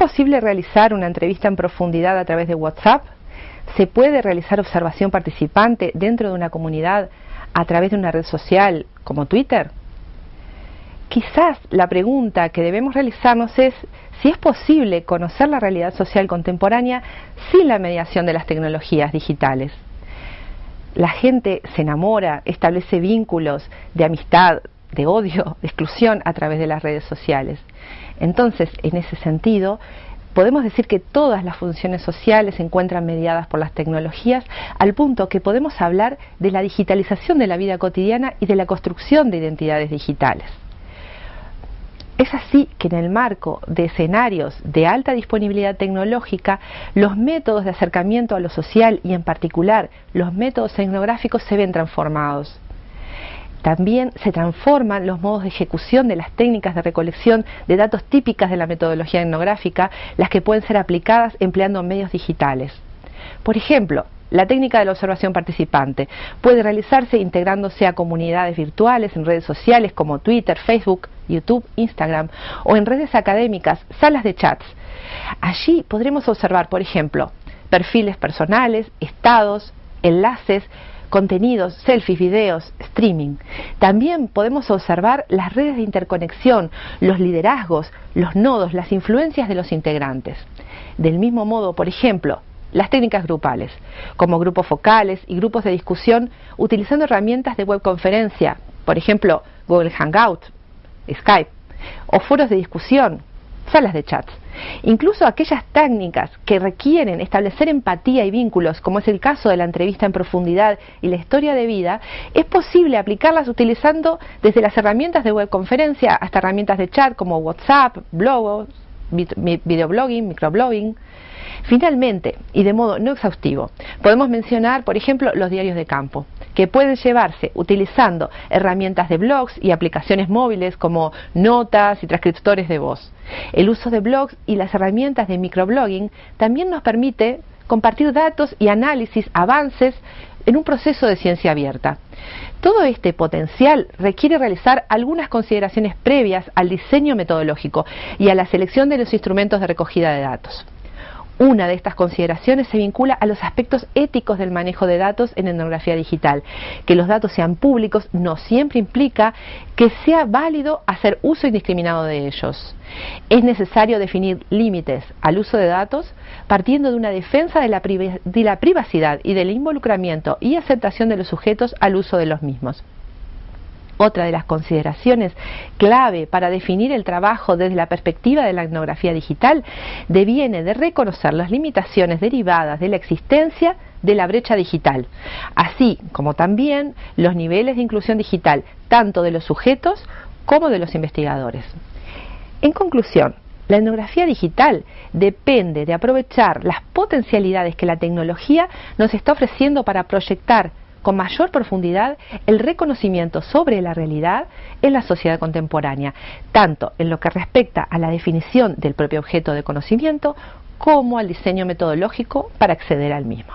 posible realizar una entrevista en profundidad a través de WhatsApp? ¿Se puede realizar observación participante dentro de una comunidad a través de una red social como Twitter? Quizás la pregunta que debemos realizarnos es si es posible conocer la realidad social contemporánea sin la mediación de las tecnologías digitales. La gente se enamora, establece vínculos de amistad, de odio, de exclusión a través de las redes sociales. Entonces, en ese sentido, podemos decir que todas las funciones sociales se encuentran mediadas por las tecnologías al punto que podemos hablar de la digitalización de la vida cotidiana y de la construcción de identidades digitales. Es así que en el marco de escenarios de alta disponibilidad tecnológica, los métodos de acercamiento a lo social y en particular los métodos etnográficos se ven transformados. También se transforman los modos de ejecución de las técnicas de recolección de datos típicas de la metodología etnográfica, las que pueden ser aplicadas empleando medios digitales. Por ejemplo, la técnica de la observación participante puede realizarse integrándose a comunidades virtuales en redes sociales como Twitter, Facebook, YouTube, Instagram o en redes académicas, salas de chats. Allí podremos observar, por ejemplo, perfiles personales, estados, enlaces, contenidos, selfies, videos, streaming. También podemos observar las redes de interconexión, los liderazgos, los nodos, las influencias de los integrantes. Del mismo modo, por ejemplo, las técnicas grupales, como grupos focales y grupos de discusión utilizando herramientas de webconferencia, por ejemplo, Google Hangout, Skype, o foros de discusión, salas de chats. Incluso aquellas técnicas que requieren establecer empatía y vínculos, como es el caso de la entrevista en profundidad y la historia de vida, es posible aplicarlas utilizando desde las herramientas de webconferencia hasta herramientas de chat como WhatsApp, blogos, videoblogging, microblogging, Finalmente, y de modo no exhaustivo, podemos mencionar, por ejemplo, los diarios de campo, que pueden llevarse utilizando herramientas de blogs y aplicaciones móviles como notas y transcriptores de voz. El uso de blogs y las herramientas de microblogging también nos permite compartir datos y análisis, avances en un proceso de ciencia abierta. Todo este potencial requiere realizar algunas consideraciones previas al diseño metodológico y a la selección de los instrumentos de recogida de datos. Una de estas consideraciones se vincula a los aspectos éticos del manejo de datos en etnografía digital. Que los datos sean públicos no siempre implica que sea válido hacer uso indiscriminado de ellos. Es necesario definir límites al uso de datos partiendo de una defensa de la, privacidad y del involucramiento y aceptación de los sujetos al uso de los mismos. Otra de las consideraciones clave para definir el trabajo desde la perspectiva de la etnografía digital deviene de reconocer las limitaciones derivadas de la existencia de la brecha digital, así como también los niveles de inclusión digital, tanto de los sujetos como de los investigadores. En conclusión, la etnografía digital depende de aprovechar las potencialidades que la tecnología nos está ofreciendo para proyectar con mayor profundidad el reconocimiento sobre la realidad en la sociedad contemporánea, tanto en lo que respecta a la definición del propio objeto de conocimiento como al diseño metodológico para acceder al mismo.